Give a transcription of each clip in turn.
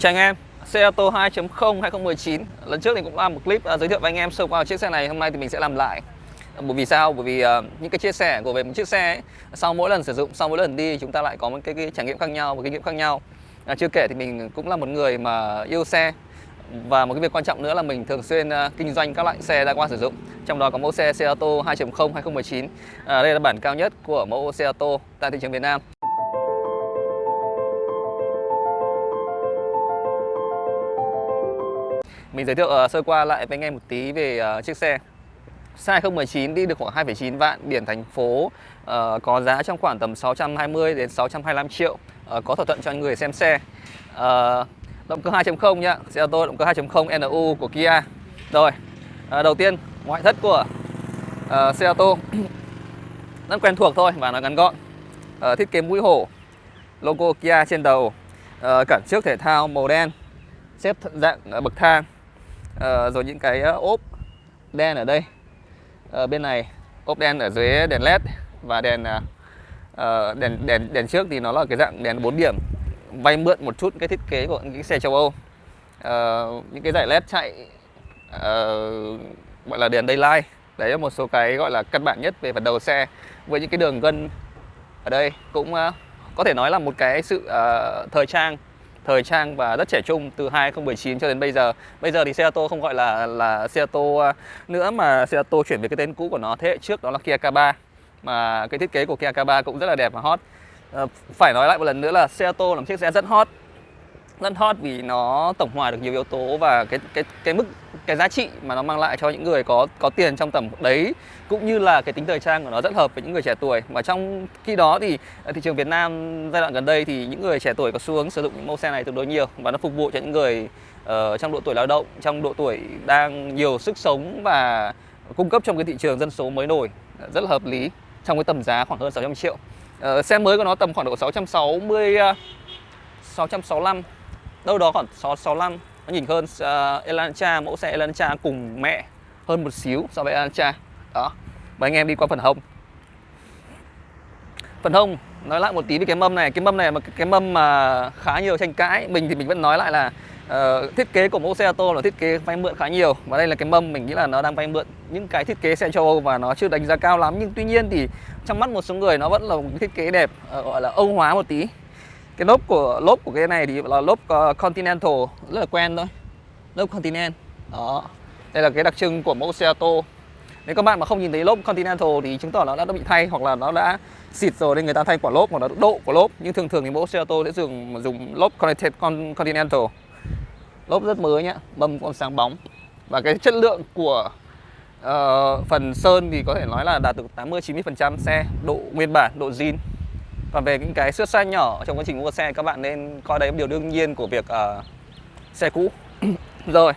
Chào anh em, xe ô tô 2.0 2019 Lần trước thì cũng làm một clip uh, giới thiệu với anh em sơ qua chiếc xe này. Hôm nay thì mình sẽ làm lại. Bởi vì sao? Bởi vì uh, những cái chia sẻ của về một chiếc xe ấy, Sau mỗi lần sử dụng, sau mỗi lần đi Chúng ta lại có một cái, cái trải nghiệm khác nhau, một kinh nghiệm khác nhau. À, Chưa kể thì mình cũng là một người mà yêu xe. Và một cái việc quan trọng nữa là mình thường xuyên uh, kinh doanh các loại xe đã qua sử dụng. Trong đó có mẫu xe xe ô tô 2.0 2019 à, Đây là bản cao nhất của mẫu xe ô tô tại thị trường Việt Nam. Mình giới thiệu uh, sơ qua lại với anh em một tí về uh, chiếc xe. Xe 2019 đi được khoảng 2,9 vạn biển thành phố uh, Có giá trong khoảng tầm 620 đến 625 triệu uh, Có thỏa thuận cho người xem xe. Uh, Động cơ 2.0 nhá Xe ô tô động cơ 2.0 NU của Kia. Rồi uh, Đầu tiên ngoại thất của uh, xe ô tô. Rất quen thuộc thôi và nó ngắn gọn. Uh, Thiết kế mũi hổ Logo Kia trên đầu. Uh, Cản trước thể thao màu đen xếp dạng bậc thang à, rồi những cái ờ, ốp đen ở đây. À, bên này ốp đen ở dưới đèn led và đèn à, đèn đèn đèn trước thì nó là cái dạng đèn 4 điểm vay mượn một chút cái thiết kế của những xe châu Âu. À, những cái dải led chạy à, gọi là đèn daylight. Đấy là một số cái gọi là căn bản nhất về phần đầu xe. Với những cái đường gân ở đây cũng uh, có thể nói là một cái sự uh, thời trang thời trang và rất trẻ trung từ 2019 cho đến bây giờ. Bây giờ thì xe ô tô không gọi là là xe ô tô nữa mà xe ô tô chuyển về cái tên cũ của nó thế hệ trước đó là Kia K3. Mà cái thiết kế của Kia K3 cũng rất là đẹp và hot. À, phải nói lại một lần nữa là xe ô tô là một chiếc xe rất hot rất hot vì nó tổng hòa được nhiều yếu tố và cái cái cái mức cái giá trị mà nó mang lại cho những người có có tiền trong tầm đấy cũng như là cái tính thời trang của nó rất hợp với những người trẻ tuổi. Mà trong khi đó thì ờ, thị trường Việt Nam giai đoạn gần đây thì những người trẻ tuổi có xu hướng sử dụng những mẫu xe này tương đối nhiều và nó phục vụ cho những người uh, trong độ tuổi lao động trong độ tuổi đang nhiều sức sống và cung cấp trong cái thị trường dân số mới nổi. Rất là hợp lý trong cái tầm giá khoảng hơn 600 triệu. Uh, xe mới của nó tầm khoảng độ 660 uh, 665 đâu đó khoảng 665 nó nhìn hơn uh, Elantra mẫu xe Elantra cùng mẹ hơn một xíu so với Elantra. Đó mời anh em đi qua phần hông. Phần hông nói lại một tí về cái mâm này. Cái mâm này mà cái mâm mà khá nhiều tranh cãi. Mình thì mình vẫn nói lại là uh, thiết kế của mẫu xe ô tô là thiết kế vay mượn khá nhiều. Và đây là cái mâm mình nghĩ là nó đang vay mượn những cái thiết kế xe châu Âu và nó chưa đánh giá cao lắm. Nhưng tuy nhiên thì trong mắt một số người nó vẫn là một thiết kế đẹp uh, gọi là Âu hóa một tí cái lốp của lốp của cái này thì là lốp ờ, Continental rất là quen thôi. Lốp Continental đó. Đây là cái đặc trưng của mẫu xe ô tô nếu các bạn mà không nhìn thấy lốp Continental thì chứng tỏ nó đã bị thay hoặc là nó đã xịt rồi nên người ta thay quả lốp hoặc là độ của lốp. Nhưng thường thường thì mẫu xe ô tô sẽ dùng dùng lốp Continental. Lốp rất mới nhá mâm còn sáng bóng. Và cái chất lượng của uh, phần sơn thì có thể nói là đạt được 80 90 phần trăm xe độ nguyên bản độ zin còn về những cái xước sai nhỏ trong quá trình mua xe các bạn nên coi đấy điều đương nhiên của việc uh, xe cũ. Rồi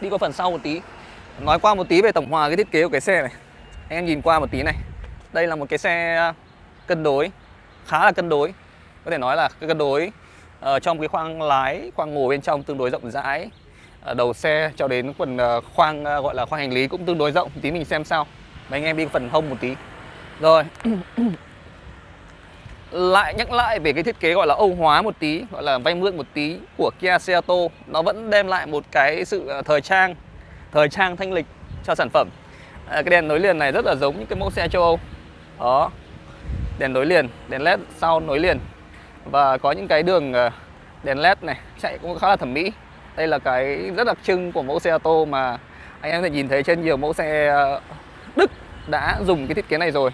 đi qua phần sau một tí. Nói qua một tí về tổng hòa cái thiết kế của cái xe này. Anh em nhìn qua một tí này. Đây là một cái xe ờ, cân đối khá là cân đối. Có thể nói là cái cân đối uh, trong cái khoang lái khoang ngồi bên trong tương đối rộng rãi. Uh, đầu xe cho đến phần uh, khoang uh, gọi là khoang hành lý cũng tương đối rộng. Tí mình xem sao. Và anh em đi phần hông một tí. Rồi lại nhắc lại về cái thiết kế gọi là Âu hóa một tí gọi là vay mượn một tí của Kia Seato nó vẫn đem lại một cái sự à, thời trang thời trang thanh lịch cho sản phẩm. À, cái đèn nối liền này rất là giống những cái mẫu xe châu Âu. Đó đèn nối liền đèn led sau nối liền. Và có những cái đường à, đèn led này chạy cũng khá là thẩm mỹ. Đây là cái rất đặc trưng của mẫu xe ô tô mà anh em có thể nhìn thấy trên nhiều mẫu xe à, Đức đã dùng cái thiết kế này rồi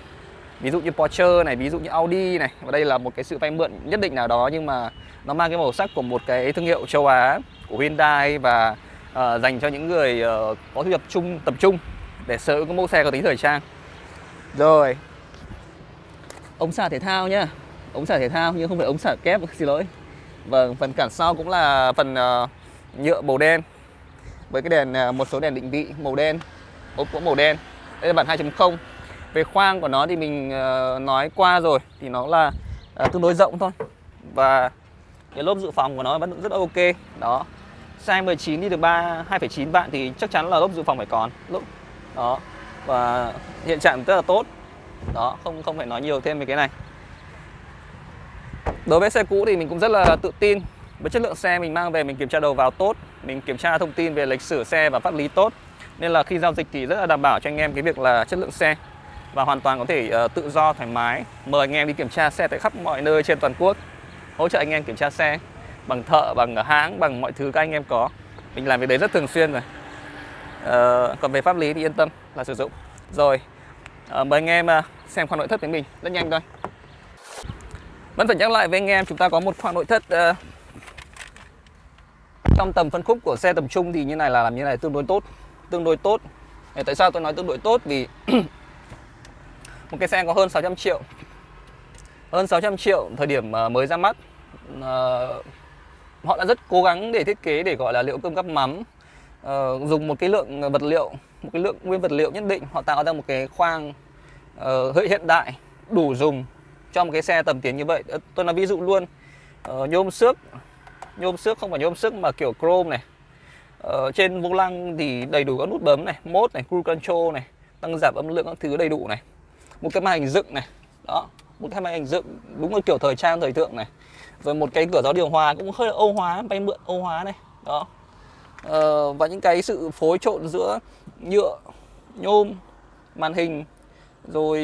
ví dụ như Porsche này ví dụ như Audi này. Và đây là một cái sự vay mượn nhất định nào đó nhưng mà nó mang cái màu sắc của một cái thương hiệu châu Á của Hyundai và uh, dành cho những người uh, có thu nhập chung tập trung để sở hữu mẫu xe có tính thời trang. Rồi. Ống xả thể thao nhá. Ống xả thể thao nhưng không phải ống xả kép xin lỗi. Vâng phần cản sau cũng là phần uh, nhựa màu đen. Với cái đèn uh, một số đèn định vị màu đen ốp cũng màu đen. Đây là bản 2.0 về khoang của nó thì mình ờ, nói qua rồi thì nó là ờ, tương đối rộng thôi. Và cái lốp dự phòng của nó vẫn rất ok. Đó size 19 đi được 3 2,9 vạn thì chắc chắn là lốp dự phòng phải còn. Lốp đó và hiện trạng rất là tốt. Đó không không phải nói nhiều thêm về cái này. Đối với xe cũ thì mình cũng rất là tự tin. Với chất lượng xe mình mang về mình kiểm tra đầu vào tốt. Mình kiểm tra thông tin về lịch sử xe và pháp lý tốt. Nên là khi giao dịch thì rất là đảm bảo cho anh em cái việc là chất lượng xe và hoàn toàn có thể uh, tự do thoải mái. Mời anh em đi kiểm tra xe tại khắp mọi nơi trên toàn quốc. Hỗ trợ anh em kiểm tra xe bằng thợ bằng hãng bằng mọi thứ các anh em có. Mình làm việc đấy rất thường xuyên rồi. Uh, còn về pháp lý thì yên tâm là sử dụng. Rồi uh, mời anh em uh, xem khoang nội thất của mình. Rất nhanh thôi. Vẫn phải nhắc lại với anh em chúng ta có một khoang nội thất uh, trong tầm phân khúc của xe tầm trung thì như này là làm như này tương đối tốt. Tương đối tốt. Tại sao tôi nói tương đối tốt? Vì một cái xe có hơn 600 triệu. Hơn 600 triệu thời điểm ờ, mới ra mắt. Ờ, họ đã rất cố gắng để thiết kế để gọi là liệu cơm gắp mắm. Uh, dùng một cái lượng vật liệu một cái lượng nguyên vật liệu nhất định. Họ tạo ra một cái khoang uh, hiện đại đủ dùng cho một cái xe tầm tiền như vậy. Tôi nói ví dụ luôn. Uh, nhôm xước nhôm xước không phải nhôm xước mà kiểu chrome này. Uh, trên vô lăng thì đầy đủ các nút bấm này mode này cruise control này tăng giảm âm lượng các thứ đầy đủ này một cái màn hình dựng này. Đó một cái màn hình dựng đúng là kiểu thời trang thời thượng này. Rồi một cái cửa gió điều hòa cũng hơi âu hóa bay mượn âu hóa này. Đó. Ờ, và những cái sự phối trộn giữa nhựa nhôm màn hình rồi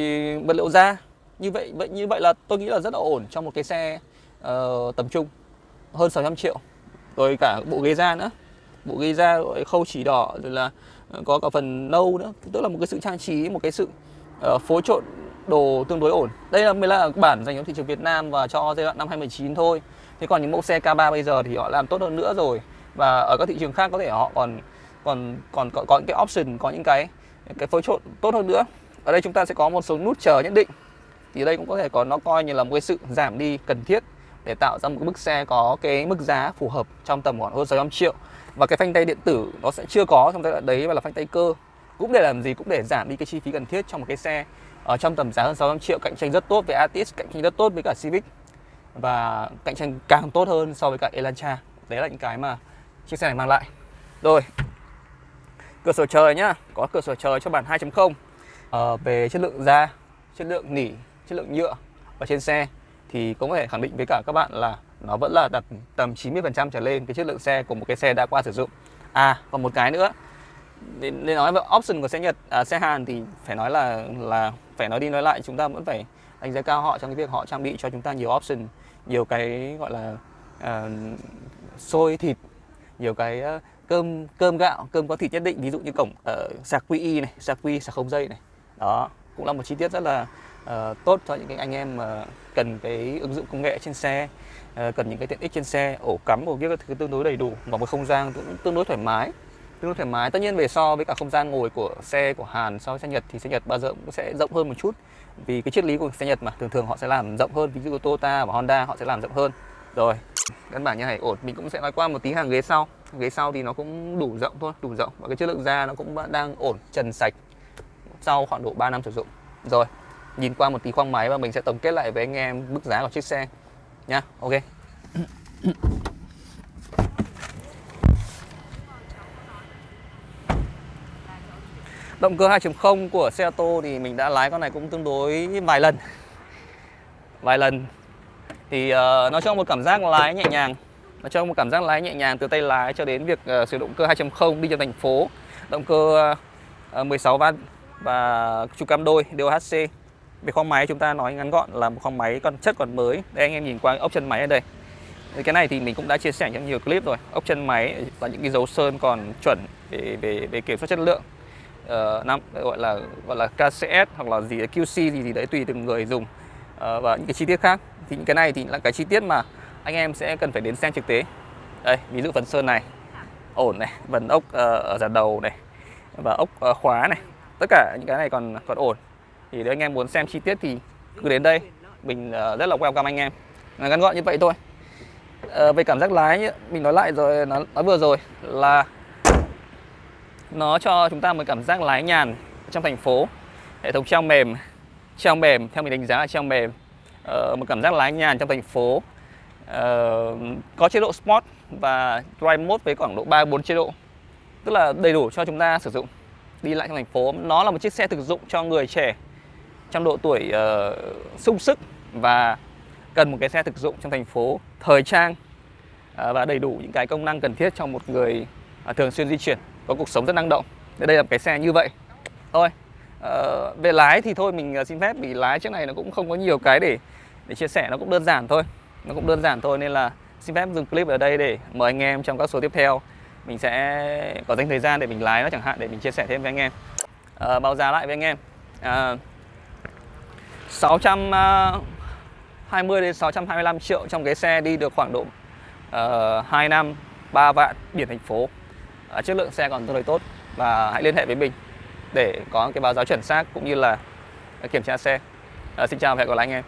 vật liệu da. Như vậy vậy như vậy là tôi nghĩ là rất là ổn trong một cái xe uh, tầm trung. Hơn 600 triệu. Rồi cả bộ ghế da nữa. Bộ ghế da rồi khâu chỉ đỏ rồi là có cả phần nâu nữa. Tức là một cái sự trang trí một cái sự Ờ, uh, phối trộn đồ tương đối ổn. Đây là mới là bản dành cho thị trường Việt Nam và cho giai đoạn năm 2019 thôi. Thế còn những mẫu xe K3 bây giờ thì họ làm tốt hơn nữa rồi. Và ở các thị trường khác có thể họ còn còn còn có, có những cái option có những cái cái phối trộn tốt hơn nữa. Ở đây chúng ta sẽ có một số nút chờ nhất định. Thì đây cũng có thể có nó coi như là một cái sự giảm đi cần thiết để tạo ra một cái bức xe có cái mức giá phù hợp trong tầm khoảng hơn 600 triệu. Và cái phanh tay điện tử nó sẽ chưa có trong giai đoạn đấy và là phanh tay cơ cũng để làm gì cũng để giảm đi cái chi phí cần thiết trong một cái xe ở trong tầm giá hơn 600 triệu cạnh tranh rất tốt với Atis cạnh tranh rất tốt với cả Civic và cạnh tranh càng tốt hơn so với cả Elantra. Đấy là những cái mà chiếc xe này mang lại. Rồi cửa sổ trời nhá. Có cửa sổ trời cho bản 2.0 ờ, về chất lượng da chất lượng nỉ chất lượng nhựa ở trên xe thì cũng có thể khẳng định với cả các bạn là nó vẫn là đặt tầm 90% trở lên cái chất lượng xe của một cái xe đã qua sử dụng. À còn một cái nữa để, để nói về option của xe Nhật, à, xe Hàn thì phải nói là là phải nói đi nói lại chúng ta vẫn phải đánh giá cao họ trong cái việc họ trang bị cho chúng ta nhiều option, nhiều cái gọi là uh, xôi thịt, nhiều cái uh, cơm cơm gạo, cơm có thịt nhất định, ví dụ như cổng uh, sạc QI này, sạc quy, sạc không dây này. Đó, cũng là một chi tiết rất là uh, tốt cho những cái anh em uh, cần cái ứng dụng công nghệ trên xe, uh, cần những cái tiện ích trên xe, ổ cắm, ổ kia các thứ tương đối đầy đủ và một không gian cũng tương đối thoải mái tương đối thoải mái. Tất nhiên về so với cả không gian ngồi của xe của Hàn so với xe Nhật thì xe Nhật bao giờ cũng sẽ rộng hơn một chút. Vì cái triết lý của xe Nhật mà, thường thường họ sẽ làm rộng hơn. Ví dụ Toyota và Honda họ sẽ làm rộng hơn. Rồi, căn bản như này, ổn. Mình cũng sẽ nói qua một tí hàng ghế sau. Ghế sau thì nó cũng đủ rộng thôi, đủ rộng. Và cái chất lượng da nó cũng đang ổn, trần sạch sau khoảng độ 3 năm sử dụng. Rồi, nhìn qua một tí khoang máy và mình sẽ tổng kết lại với anh em mức giá của chiếc xe. Nha ok. Động cơ 2.0 của xe ô tô thì mình đã lái con này cũng tương đối vài lần. Vài lần. Thì uh, nó cho một cảm giác lái nhẹ nhàng. Nó cho một cảm giác lái nhẹ nhàng từ tay lái cho đến việc uh, sử dụng cơ 2.0 đi trong thành phố. Động cơ uh, 16 van và trục cam đôi DOHC Về khoang máy chúng ta nói ngắn gọn là một khoang máy còn chất còn mới. Đây anh em nhìn qua ốc chân máy ở đây. Cái này thì mình cũng đã chia sẻ trong nhiều clip rồi. Ốc chân máy và những cái dấu sơn còn chuẩn về về về kiểm soát chất lượng uh, năm gọi là gọi là KCS hoặc là gì QC gì gì đấy tùy từng người dùng. Uh, và những cái chi tiết khác. Thì những cái này thì là cái chi tiết mà anh em sẽ cần phải đến xem trực tế. Đây ví dụ phần sơn này. Ổn này phần ốc uh, ở giả đầu này và ốc uh, khóa này. Tất cả những cái này còn còn ổn. Thì nếu anh em muốn xem chi tiết thì cứ đến đây. Mình uh, rất là welcome anh em. Là ngắn gọn như vậy thôi. Uh, về cảm giác lái mình nói lại rồi nói, nói vừa rồi là nó cho chúng ta một cảm giác lái nhàn trong thành phố. Hệ thống treo mềm treo mềm theo mình đánh giá là treo mềm. Ờ, một cảm giác lái nhàn trong thành phố. Ờ, có chế độ sport và drive mode với khoảng độ 3 4 chế độ tức là đầy đủ cho chúng ta sử dụng. Đi lại trong thành phố nó là một chiếc xe thực dụng cho người trẻ trong độ tuổi uh, sung sức và cần một cái xe thực dụng trong thành phố thời trang uh, và đầy đủ những cái công năng cần thiết cho một người uh, thường xuyên di chuyển có cuộc sống rất năng động. Đây là một cái xe như vậy. Thôi uh, về lái thì thôi mình ờ, xin phép vì lái chiếc này nó cũng không có nhiều cái để để chia sẻ nó cũng đơn giản thôi. Nó cũng đơn giản thôi nên là xin phép dừng clip ở đây để mời anh em trong các số tiếp theo. Mình sẽ có dành thời gian để mình lái nó chẳng hạn để mình chia sẻ thêm với anh em. À, báo giá lại với anh em. À, 620 đến 625 triệu trong cái xe đi được khoảng độ uh, 2 năm 3 vạn biển thành phố. À, chất lượng xe còn tương đối tốt. Và hãy liên hệ với mình để có cái báo giá chuẩn xác cũng như là kiểm tra xe. À, xin chào và hẹn gặp lại anh em.